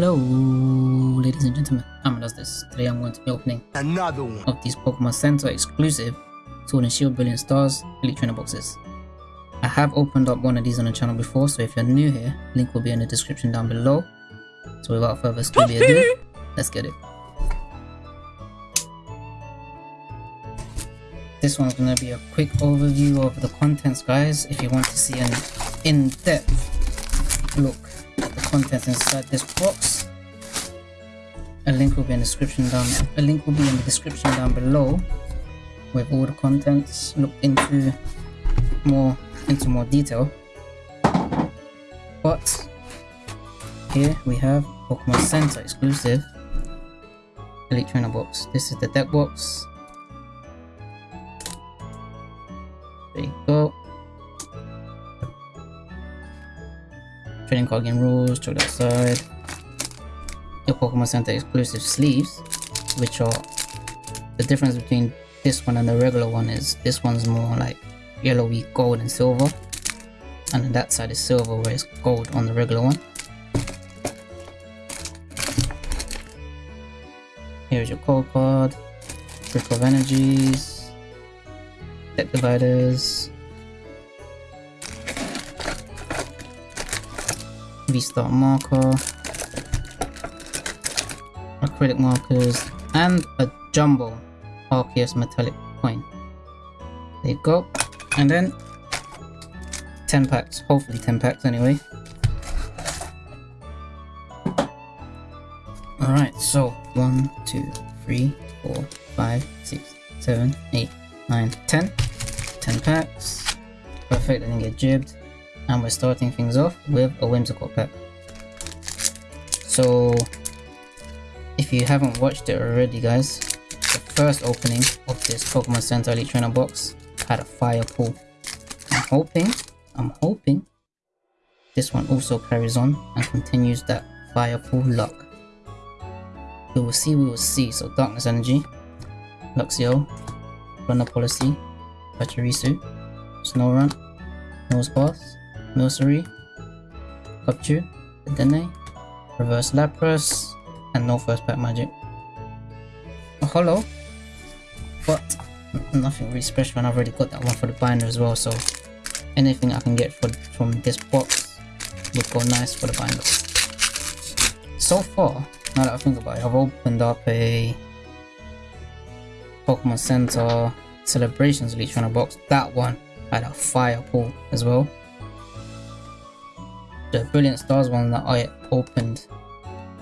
Hello, ladies and gentlemen. I'm does this. Today I'm going to be opening Another one. of these Pokemon Center exclusive Sword and Shield Brilliant Stars Elite Trainer boxes. I have opened up one of these on the channel before, so if you're new here, link will be in the description down below. So without further ado, let's get it. This one's gonna be a quick overview of the contents, guys. If you want to see an in-depth look contents inside this box, a link will be in the description down. A link will be in the description down below, with all the contents look into more into more detail. But here we have Pokemon Center exclusive Elite Trainer box. This is the deck box. Card game rules, check that side. Your Pokemon Center exclusive sleeves, which are the difference between this one and the regular one is this one's more like yellowy gold and silver, and that side is silver where it's gold on the regular one. Here's your code card, Brick of Energies, Deck Dividers, V-Star marker, acrylic markers, and a jumbo Arceus metallic coin. There you go. And then 10 packs, hopefully 10 packs anyway. Alright, so 1, 2, 3, 4, 5, 6, 7, 8, 9, 10. 10 packs. Perfect, I didn't get jibbed. And we're starting things off with a whimsical pack. So, if you haven't watched it already guys, the first opening of this Pokemon Center Elite Trainer box had a fire pull. I'm hoping, I'm hoping this one also carries on and continues that fire pull luck. We will see, we will see. So Darkness Energy, Luxio, Runner Policy, Pachirisu, Snorunt, Nosepass, Nursery, Cupchew, Dedenne, Reverse Lapras, and no first pack magic. A holo, but nothing really special and I've already got that one for the binder as well so anything I can get for, from this box would go nice for the binder. So far, now that I think about it, I've opened up a Pokemon Center Celebrations Elite Trainer box. That one had a fire pull as well. The Brilliant Stars one that I opened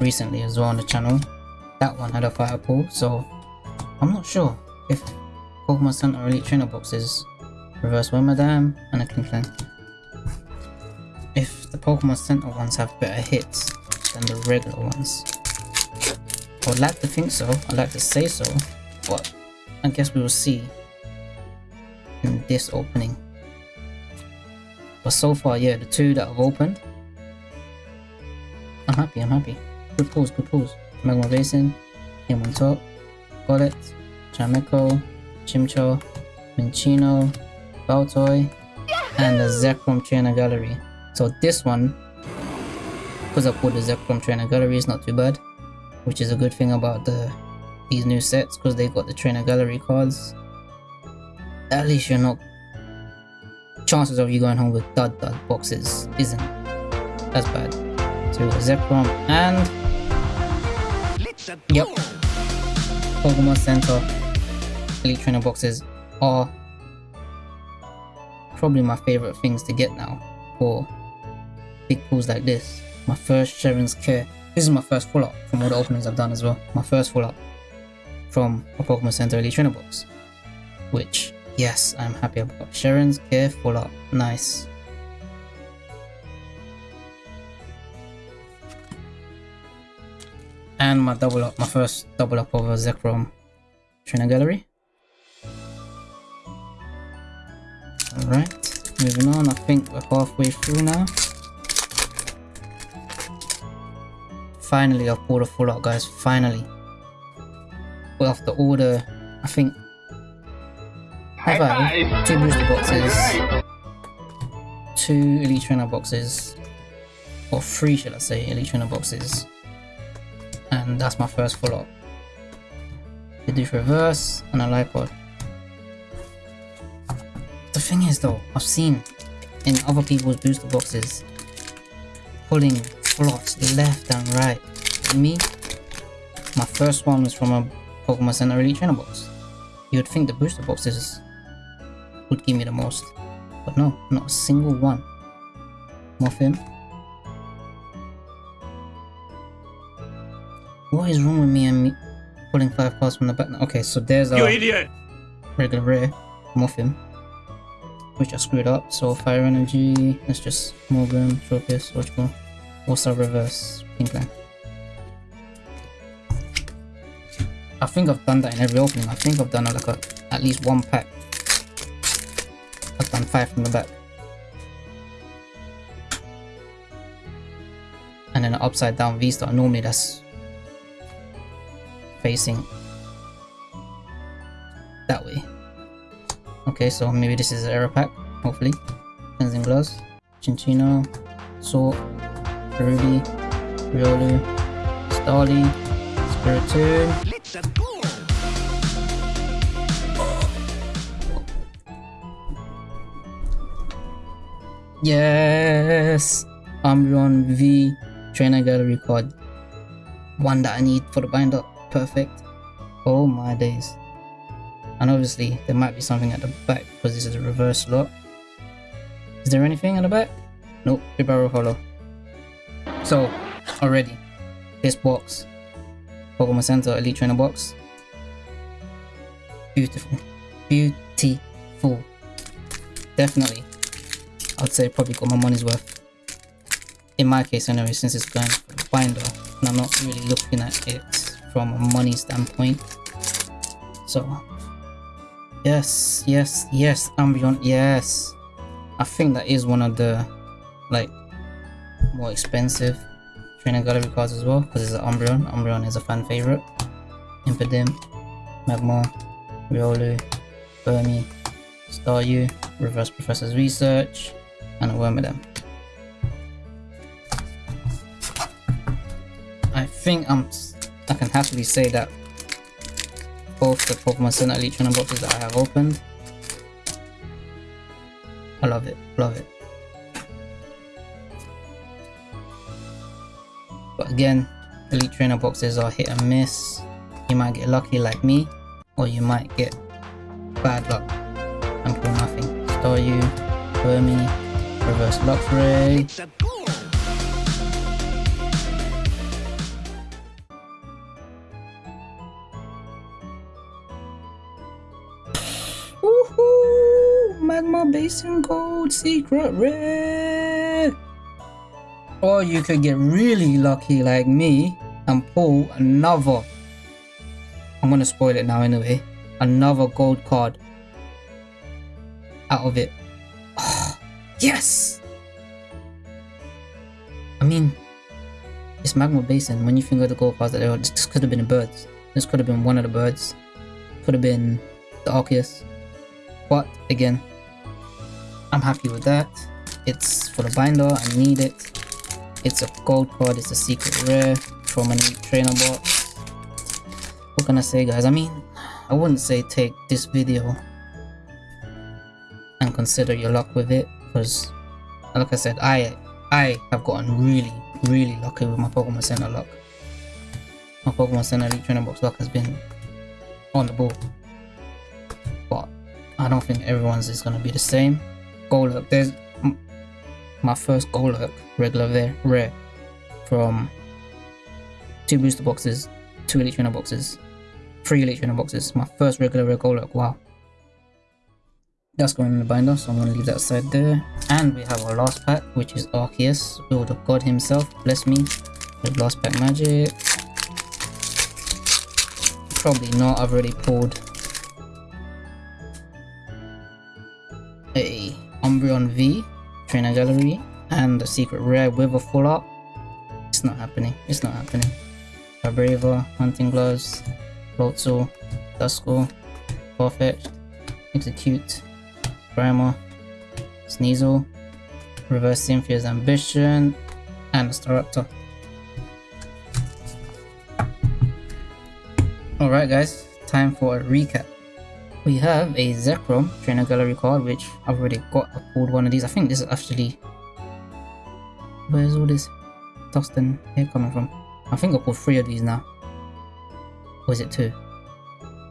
recently as well on the channel, that one had a fire pull, so I'm not sure if Pokemon Center Elite Trainer boxes Reverse Wormadam and a Klinklang. If the Pokemon Center ones have better hits than the regular ones. I would like to think so, I'd like to say so, but I guess we will see in this opening. But so far, yeah, the two that I've opened, I'm happy, I'm happy. Good pulls, good pulls. Magma Basin, Game on top, Golett, Chimecho, Chimchar, Minccino, Baltoy, and the Zekrom Trainer Gallery. So this one, because I pulled the Zekrom Trainer Gallery, is not too bad. Which is a good thing about the these new sets, because they got the Trainer Gallery cards. At least you're not... Chances of you going home with dud dud boxes isn't as bad. So Zekrom and... Yep. Pokemon Center Elite Trainer boxes are probably my favorite things to get now for big pulls like this. My first Cheren's Care. This is my first full up from all the openings I've done as well. My first full up from a Pokemon Center Elite Trainer box. Which, yes, I'm happy about. Cheren's Care full up. Nice. And my double up, my first double up of a Zekrom Trainer Gallery. Alright, moving on, I think we're halfway through now. Finally, I've pulled a full out, guys, finally. Well, after the, I think, have I two booster boxes, two Elite Trainer boxes, or three, should I say, Elite Trainer boxes, And that's my first follow-up. Bidoof Reverse and a Lipod. The thing is though, I've seen in other people's booster boxes pulling slots left and right. me, my first one was from a Pokemon Center Elite Trainer box. You would think the booster boxes would give me the most, but no, not a single one. Muffin. What is wrong with me and me pulling five cards from the back? Okay, so there's a you idiot. regular rare Muffin, which I screwed up. So fire energy. Let's just Morgan, Tropius, Watchable, also reverse Pinkland. I think I've done that in every opening. I think I've done like a, at least one pack. I've done five from the back. And then an upside down V-star. Normally that's facing that way. Okay, so maybe this is an error pack, hopefully. Cleansing Gloves, Chinchino, Salt, Ruby, Riolu, Starly, Spiritomb, Yes! Umbreon V Trainer Gallery card. One that I need for the binder. Perfect. Oh my days. And obviously, there might be something at the back because this is a reverse slot. Is there anything at the back? Nope, Ribarrow Hollow. So, already, this box, Pokemon Center Elite Trainer box, beautiful. Beautiful. Definitely I'd say probably got my money's worth. In my case anyway, since it's going for the binder, and I'm not really looking at it from a money standpoint. So, yes, yes, yes, Umbreon, yes. I think that is one of the, like, more expensive trainer gallery cards as well, because it's an Umbreon. Umbreon is a fan favorite. Impidimp, Magmar, Riolu, Burmy, Staryu, Reverse Professor's Research, and a Wormadam. I think I'm I can happily say that both the Pokemon Center Elite Trainer boxes that I have opened I love it, love it. But again, Elite Trainer boxes are hit and miss. You might get lucky like me, or you might get bad luck and pull nothing. Staryu, Burmy, Reverse Luxray. Magma Basin Gold Secret Rare! Or you could get really lucky like me and pull another. I'm gonna spoil it now anyway. Another gold card out of it. Yes! I mean, it's Magma Basin. When you think of the gold cards that this could have been the birds. This could have been one of the birds. Could have been the Arceus. But again, I'm happy with that. It's for the binder, I need it. It's a gold card, it's a secret rare from a trainer box. What can I say guys? I mean, I wouldn't say take this video and consider your luck with it because like I said I I have gotten really really lucky with my Pokemon Center luck my Pokemon Center Elite Trainer Box luck has been on the ball but I don't think everyone's is going to be the same Golurk there's my first Golurk regular there rare from two booster boxes two Elite Trainer boxes three Elite Trainer boxes my first regular rare Golurk wow that's going in the binder, so I'm going to leave that aside there. And we have our last pack, which is Arceus, Lord of God himself. Bless me with last pack magic. Probably not, I've already pulled Umbreon V, Trainer Gallery, and a secret rare with a full art. It's not happening, it's not happening. A Vibrava, Hunting Gloves, Floatzel, Duskull, Farfetch'd, Exeggcute, Primal, Sneasel, Reverse Cynthia's Ambition, and Staraptor. Alright guys, time for a recap. We have a Zekrom Trainer Gallery card, which I've already got. I pulled one of these. I think this is actually... Where's all this dust and hair coming from? I think I pulled three of these now. Or is it two?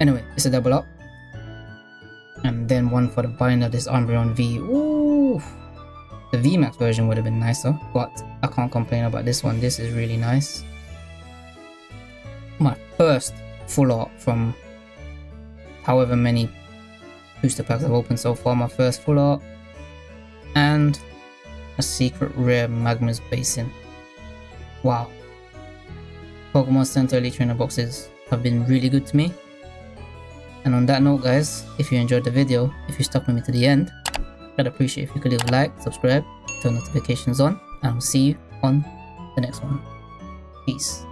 Anyway, it's a double up. And then one for the binder, this Umbreon V. Ooh! The VMAX version would have been nicer, but I can't complain about this one. This is really nice. My first full art from however many booster packs I've opened so far. My first full art. And a secret rare Magma's Basin. Wow. Pokemon Center Elite Trainer boxes have been really good to me. And on that note guys, if you enjoyed the video, if you stuck with me to the end, I'd appreciate if you could leave a like, subscribe, turn notifications on, and I'll see you on the next one. Peace.